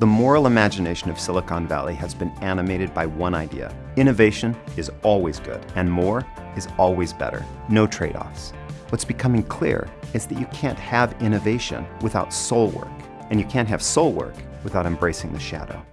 The moral imagination of Silicon Valley has been animated by one idea. Innovation is always good, and more is always better. No trade-offs. What's becoming clear is that you can't have innovation without soul work, and you can't have soul work without embracing the shadow.